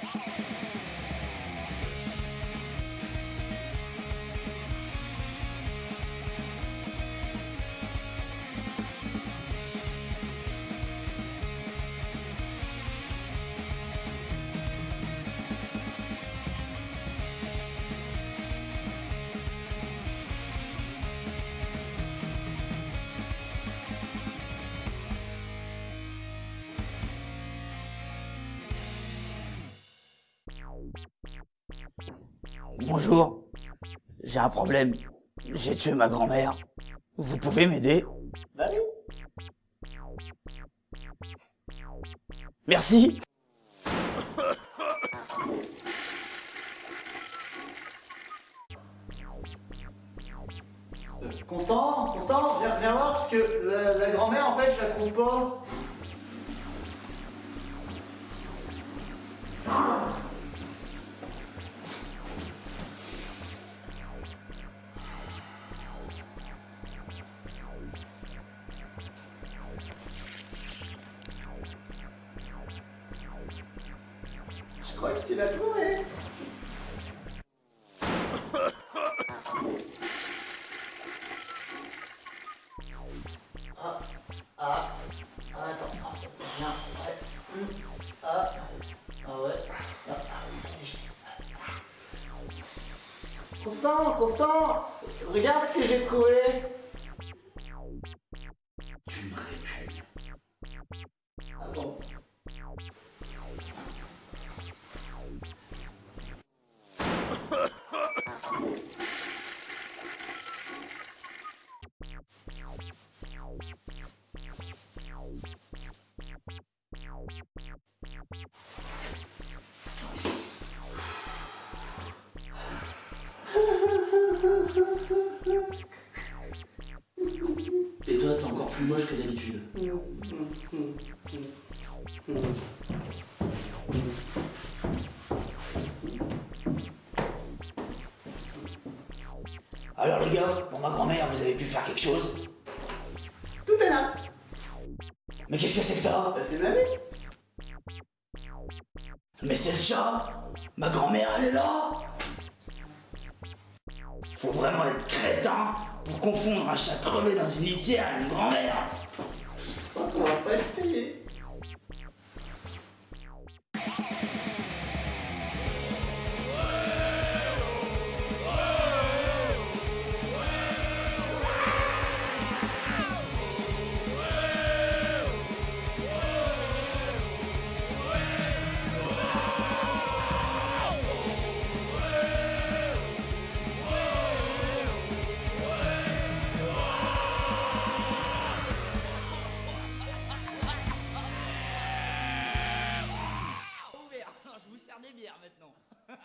Yeah. Bonjour, j'ai un problème. J'ai tué ma grand-mère. Vous pouvez m'aider? Bah. Merci Euh, Constant, Constant, viens, viens voir, parce que la, la grand-mère, en fait, je la trouve pas. Crois que tu l'as trouvé. Ah, ah, ah, ah, ouais. Hum, Ah, ah. Ah, ah, léger. Constant, Constant, regarde ce que j'ai trouvé. Tu me répugnes. Ah Et toi, t'es encore plus moche que d'habitude. Alors les gars, pour ma grand-mère, vous avez pu faire quelque chose Tout est là. Mais qu'est-ce que c'est que ça? Bah, c'est mamie. Mais c'est le chat Ma grand-mère, elle est là Faut vraiment être crétin pour confondre un chat crevé dans une litière et une grand-mère je vous sers des bières maintenant. Ah,